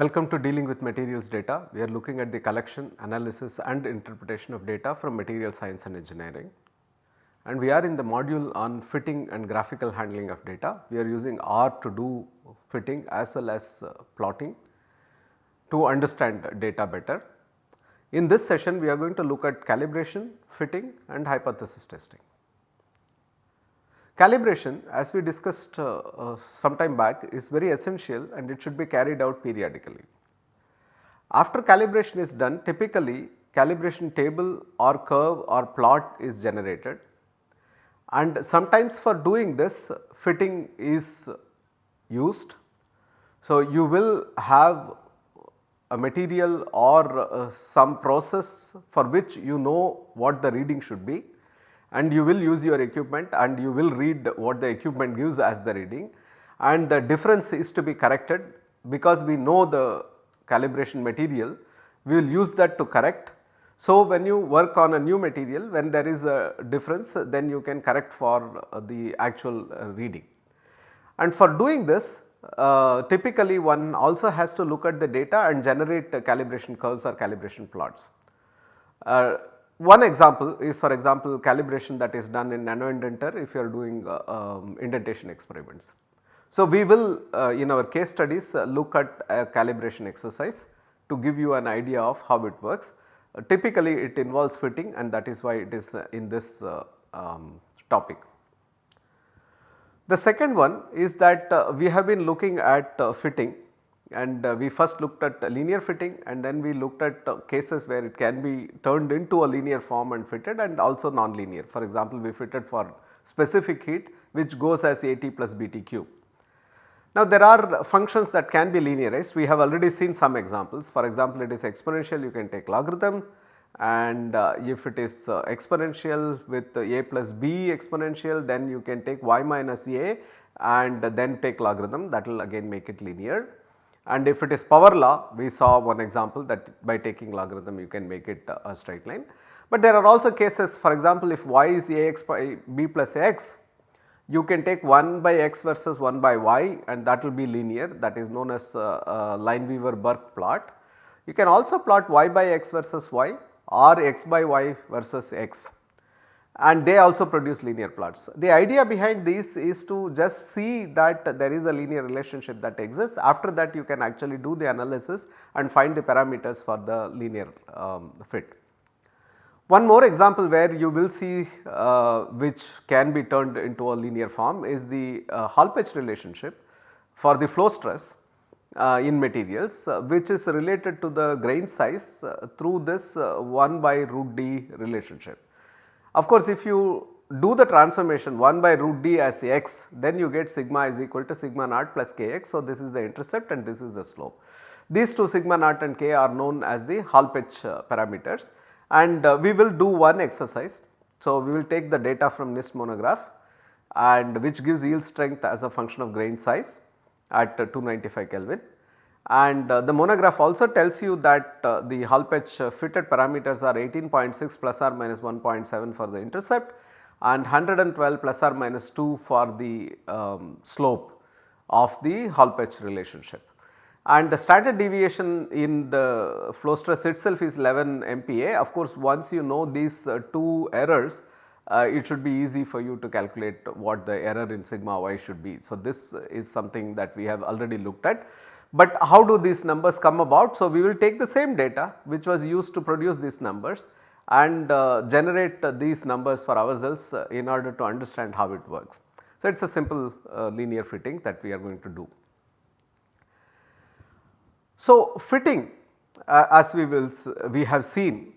Welcome to dealing with materials data. We are looking at the collection, analysis and interpretation of data from material science and engineering. And we are in the module on fitting and graphical handling of data. We are using R to do fitting as well as uh, plotting to understand data better. In this session we are going to look at calibration, fitting and hypothesis testing. Calibration as we discussed uh, uh, some time back is very essential and it should be carried out periodically. After calibration is done typically calibration table or curve or plot is generated and sometimes for doing this fitting is used. So, you will have a material or uh, some process for which you know what the reading should be and you will use your equipment and you will read what the equipment gives as the reading and the difference is to be corrected because we know the calibration material we will use that to correct. So, when you work on a new material when there is a difference then you can correct for uh, the actual uh, reading. And for doing this uh, typically one also has to look at the data and generate calibration curves or calibration plots. Uh, one example is for example calibration that is done in nano indenter if you are doing uh, um, indentation experiments. So, we will uh, in our case studies uh, look at a calibration exercise to give you an idea of how it works. typically it involves fitting and that is why it is in this um, topic. The second one is that uh, we have been looking at uh, fitting and uh, we first looked at linear fitting and then we looked at uh, cases where it can be turned into a linear form and fitted and also non-linear. For example, we fitted for specific heat which goes as AT plus BT cube. Now there are functions that can be linearized we have already seen some examples for example it is exponential you can take logarithm and uh, if it is uh, exponential with a plus b exponential then you can take y minus a and then take logarithm that will again make it linear. And if it is power law we saw one example that by taking logarithm you can make it a straight line. But there are also cases for example if y is ax by b plus x you can take 1 by x versus 1 by y and that will be linear that is known as uh, uh, Lineweaver-Burk plot. You can also plot y by x versus y or x by y versus x and they also produce linear plots. The idea behind this is to just see that there is a linear relationship that exists after that you can actually do the analysis and find the parameters for the linear um, fit. One more example where you will see uh, which can be turned into a linear form is the uh, Hall-Petch relationship for the flow stress uh, in materials uh, which is related to the grain size uh, through this 1 by root d relationship. Of course, if you do the transformation 1 by root d as x then you get sigma is equal to sigma naught plus kx. So, this is the intercept and this is the slope. These two sigma naught and k are known as the Hall-Petch parameters and uh, we will do one exercise. So, we will take the data from NIST monograph and which gives yield strength as a function of grain size at 295 Kelvin. And uh, the monograph also tells you that uh, the Hall-Petch uh, fitted parameters are 18.6 plus or minus 1.7 for the intercept and 112 plus or minus 2 for the um, slope of the Hall-Petch relationship. And the standard deviation in the flow stress itself is 11 MPa. Of course, once you know these uh, two errors uh, it should be easy for you to calculate what the error in sigma y should be. So, this is something that we have already looked at. But how do these numbers come about? So, we will take the same data which was used to produce these numbers and uh, generate uh, these numbers for ourselves uh, in order to understand how it works. So, it is a simple uh, linear fitting that we are going to do. So, fitting uh, as we will we have seen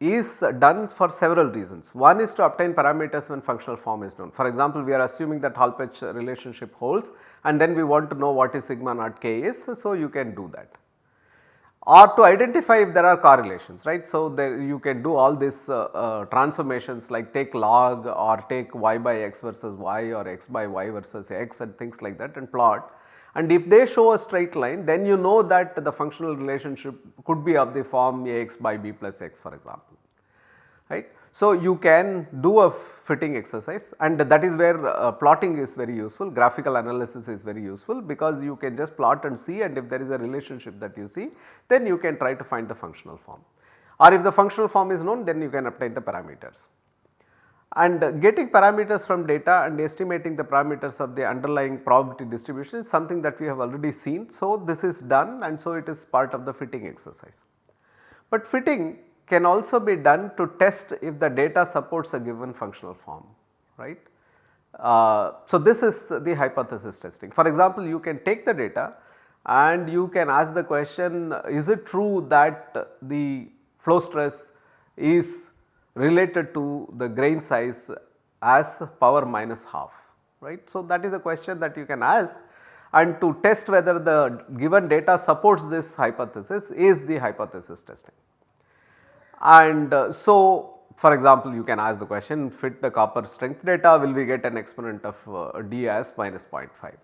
is done for several reasons. One is to obtain parameters when functional form is known. For example, we are assuming that Hall-Petch relationship holds and then we want to know what is sigma naught k is. So, you can do that or to identify if there are correlations right. So, there you can do all these uh, uh, transformations like take log or take y by x versus y or x by y versus x and things like that and plot and if they show a straight line then you know that the functional relationship could be of the form Ax by b plus x for example right. So, you can do a fitting exercise and that is where uh, plotting is very useful, graphical analysis is very useful because you can just plot and see and if there is a relationship that you see then you can try to find the functional form or if the functional form is known then you can obtain the parameters. And getting parameters from data and estimating the parameters of the underlying probability distribution is something that we have already seen. So, this is done and so it is part of the fitting exercise. But fitting can also be done to test if the data supports a given functional form right. Uh, so, this is the hypothesis testing. For example, you can take the data and you can ask the question is it true that the flow stress is related to the grain size as power minus half right. So, that is a question that you can ask and to test whether the given data supports this hypothesis is the hypothesis testing. And uh, so, for example, you can ask the question fit the copper strength data will we get an exponent of uh, d as minus 0.5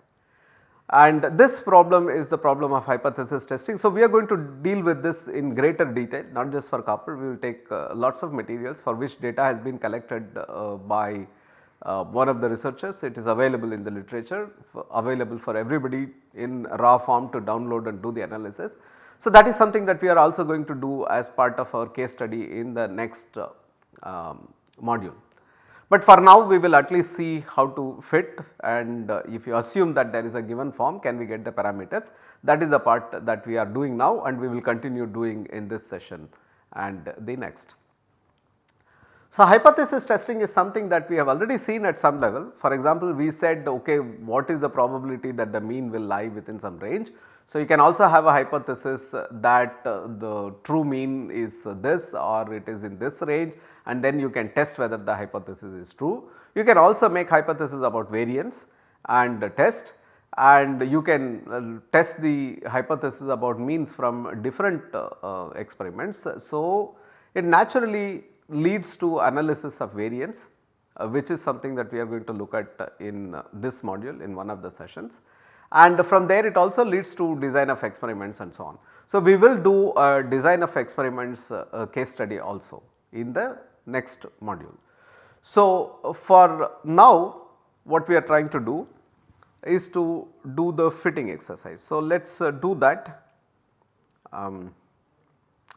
and this problem is the problem of hypothesis testing. So, we are going to deal with this in greater detail not just for copper we will take uh, lots of materials for which data has been collected uh, by uh, one of the researchers it is available in the literature available for everybody in raw form to download and do the analysis. So, that is something that we are also going to do as part of our case study in the next uh, um, module. But for now we will at least see how to fit and uh, if you assume that there is a given form can we get the parameters that is the part that we are doing now and we will continue doing in this session and the next. So, hypothesis testing is something that we have already seen at some level. For example, we said okay what is the probability that the mean will lie within some range. So, you can also have a hypothesis that uh, the true mean is this or it is in this range and then you can test whether the hypothesis is true. You can also make hypothesis about variance and test and you can uh, test the hypothesis about means from different uh, uh, experiments. So, it naturally leads to analysis of variance uh, which is something that we are going to look at in uh, this module in one of the sessions and from there it also leads to design of experiments and so on. So, we will do a design of experiments uh, case study also in the next module. So, for now what we are trying to do is to do the fitting exercise. So, let us uh, do that. Um,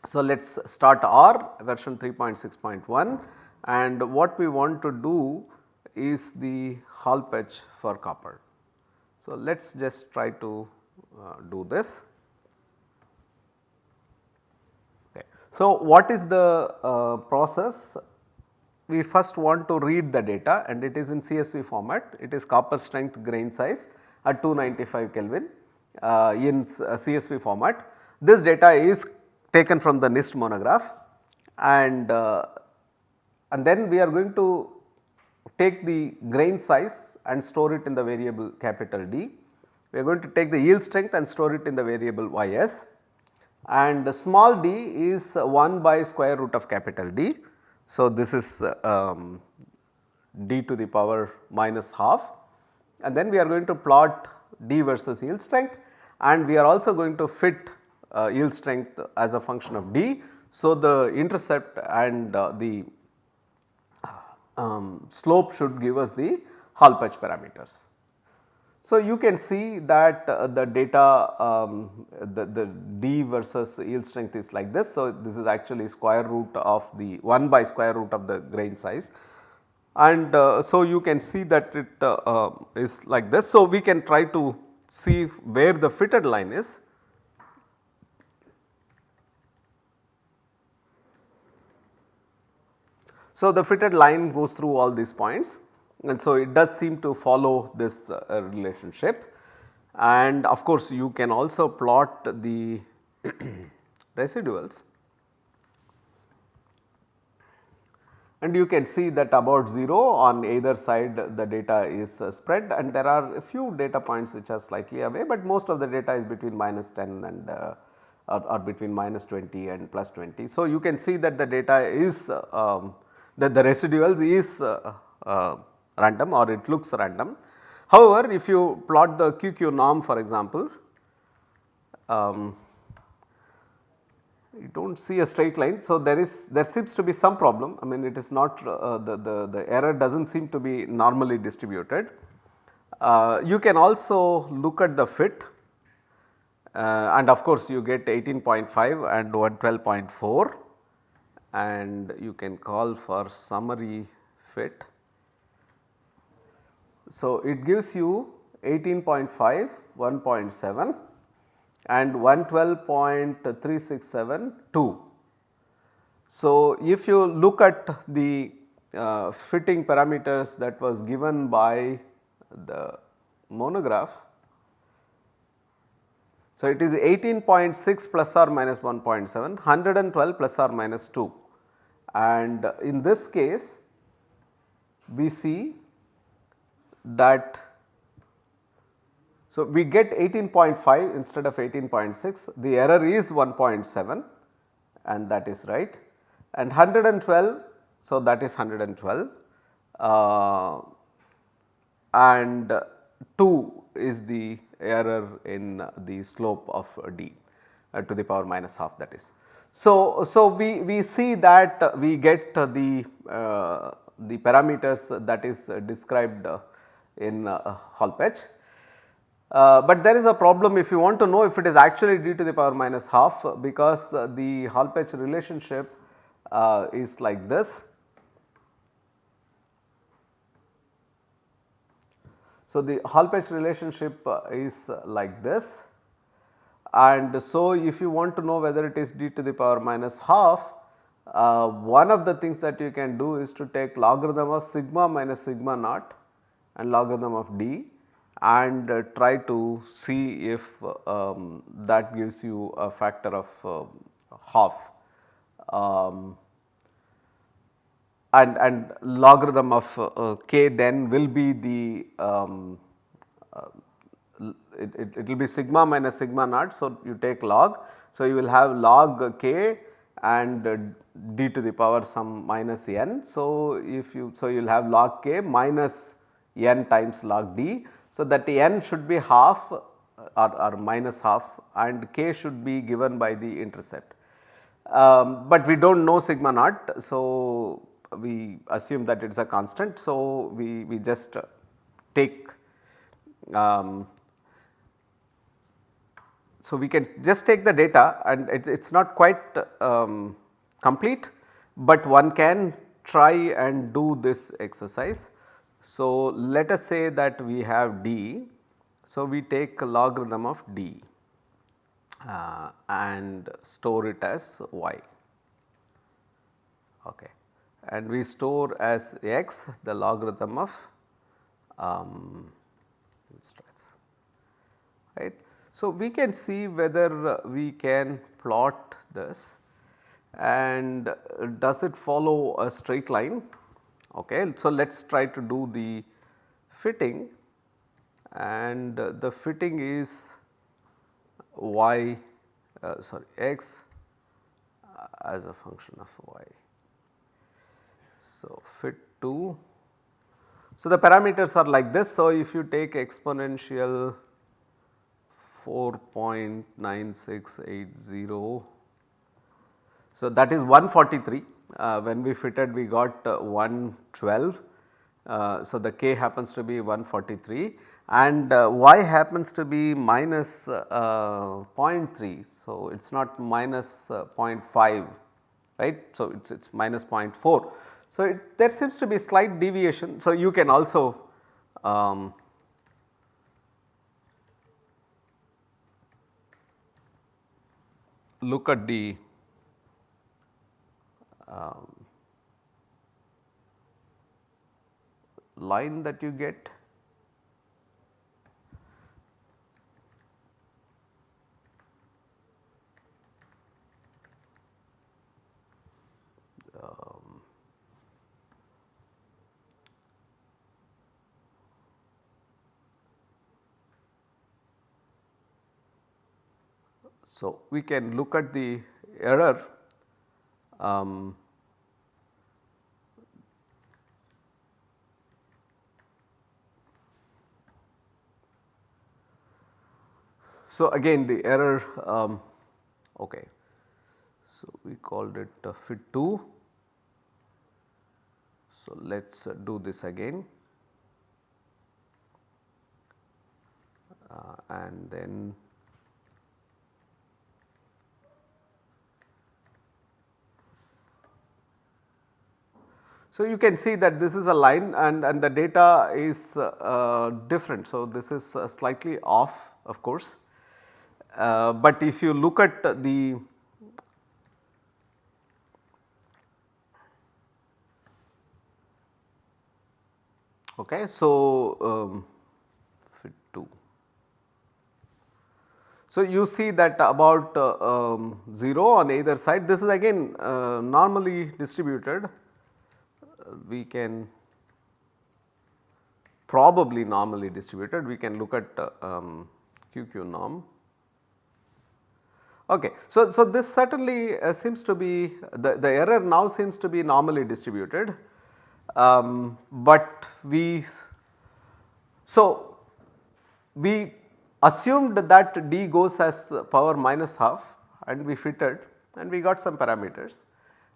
so, let us start R version 3.6.1 and what we want to do is the Hall-Petch for copper. So, let us just try to uh, do this. Okay. So, what is the uh, process? We first want to read the data and it is in CSV format, it is copper strength grain size at 295 Kelvin uh, in CSV format. This data is taken from the NIST monograph and, uh, and then we are going to take the grain size and store it in the variable capital D. We are going to take the yield strength and store it in the variable ys and small d is 1 by square root of capital D. So, this is um, d to the power minus half and then we are going to plot d versus yield strength and we are also going to fit uh, yield strength as a function of d. So, the intercept and uh, the um, slope should give us the Hall-Petch parameters. So, you can see that uh, the data um, the, the d versus yield strength is like this. So, this is actually square root of the 1 by square root of the grain size and uh, so you can see that it uh, uh is like this. So, we can try to see where the fitted line is So, the fitted line goes through all these points and so it does seem to follow this uh, relationship and of course you can also plot the residuals and you can see that about 0 on either side the data is uh, spread and there are a few data points which are slightly away, but most of the data is between minus 10 and uh, or, or, between minus 20 and plus 20. So, you can see that the data is uh, um, that the residuals is uh, uh, random or it looks random. However, if you plot the QQ norm for example, um, you do not see a straight line. So, there is there seems to be some problem I mean it is not uh, the, the, the error does not seem to be normally distributed. Uh, you can also look at the fit uh, and of course you get 18.5 and 112.4 and you can call for summary fit. So, it gives you 18.5, 1.7 and 112.367 2. So, if you look at the uh, fitting parameters that was given by the monograph. So, it is 18.6 plus or minus 1.7, 112 plus or minus 2 and in this case we see that so, we get 18.5 instead of 18.6 the error is 1.7 and that is right. And 112 so that is 112 uh, and 2 is the error in the slope of d uh, to the power minus half that is. So, so we, we see that we get the, uh, the parameters that is described in uh, Hall-Petch uh, but there is a problem if you want to know if it is actually d to the power minus half because uh, the Hall-Petch relationship uh, is like this. So, the Hall-Petch relationship uh, is like this and so if you want to know whether it is d to the power minus half uh, one of the things that you can do is to take logarithm of sigma minus sigma naught and logarithm of d and uh, try to see if um, that gives you a factor of uh, half. Um, and, and logarithm of uh, k then will be the um, uh, it, will be sigma minus sigma naught. So, you take log. So, you will have log k and uh, d to the power some minus n. So, if you so you will have log k minus n times log d. So, that n should be half or, or minus half and k should be given by the intercept. Um, but we do not know sigma naught. So, we assume that it is a constant. So, we, we just take um, so we can just take the data and it is not quite um, complete, but one can try and do this exercise. So, let us say that we have d. So, we take logarithm of d uh, and store it as y okay. and we store as x the logarithm of um, right. So, we can see whether we can plot this and does it follow a straight line Okay. So, let us try to do the fitting and the fitting is y uh, sorry x as a function of y. So, fit to so the parameters are like this. So, if you take exponential 4.9680 so that is 143 uh, when we fitted we got uh, 112. Uh, so, the k happens to be 143 and y happens to be minus 0.3. So, it is not minus 0.5 right. So, it is it's minus 0.4. So, it, there seems to be slight deviation. So, you can also um, look at the um, line that you get um, so we can look at the error um, so again the error um, okay. So, we called it uh, fit 2. So, let us uh, do this again uh, and then So, you can see that this is a line and, and the data is uh, different. So, this is uh, slightly off of course, uh, but if you look at the okay. So, um, fit 2. So, you see that about uh, um, 0 on either side this is again uh, normally distributed we can probably normally distributed we can look at uh, um, QQ norm. Okay. So, so this certainly uh, seems to be the, the error now seems to be normally distributed, um, but we so we assumed that d goes as power minus half and we fitted and we got some parameters.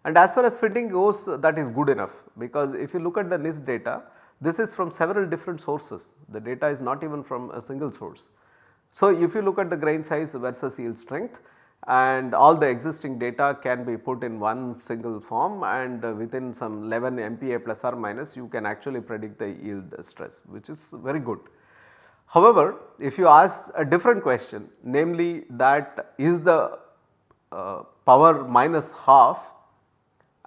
And as far as fitting goes that is good enough because if you look at the NIST data this is from several different sources the data is not even from a single source. So, if you look at the grain size versus yield strength and all the existing data can be put in one single form and within some 11 MPa plus or minus you can actually predict the yield stress which is very good. However, if you ask a different question namely that is the uh, power minus half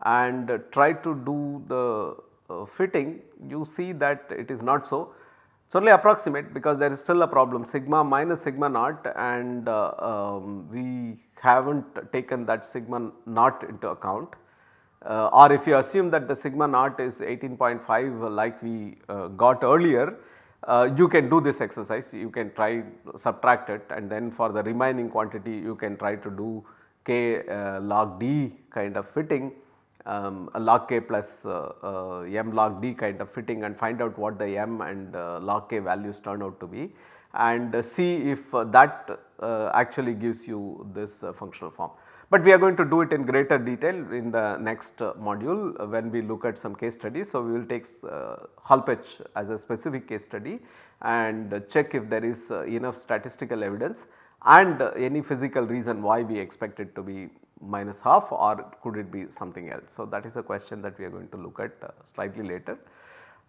and try to do the uh, fitting you see that it is not so. It is only approximate because there is still a problem sigma minus sigma naught and uh, um, we have not taken that sigma naught into account. Uh, or if you assume that the sigma naught is 18.5 like we uh, got earlier, uh, you can do this exercise, you can try subtract it and then for the remaining quantity you can try to do k uh, log d kind of fitting um, log k plus uh, uh, m log d kind of fitting and find out what the m and uh, log k values turn out to be and uh, see if uh, that uh, actually gives you this functional form. But we are going to do it in greater detail in the next module when we look at some case studies. So, we will take Hall-Petch as a specific case study and check if there is enough statistical evidence and any physical reason why we expect it to be minus half or could it be something else. So, that is a question that we are going to look at uh, slightly later.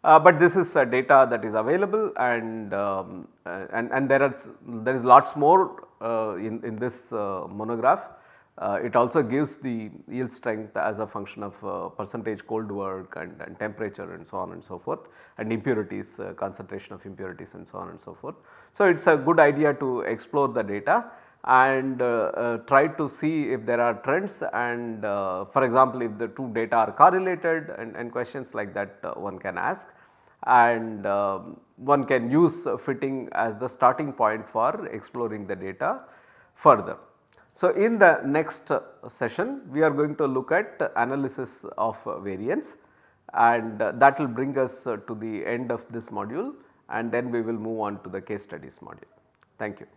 Uh, but this is uh, data that is available and, um, uh, and, and there are there is lots more uh, in, in this uh, monograph. it also gives the yield strength as a function of percentage cold work and, and, temperature and so on and so forth and impurities concentration of impurities and so on and so forth. So, it is a good idea to explore the data and uh, uh, try to see if there are trends and uh, for example, if the two data are correlated and, and questions like that one can ask and um, one can use fitting as the starting point for exploring the data further. So, in the next session we are going to look at analysis of variance and that will bring us to the end of this module and then we will move on to the case studies module. Thank you.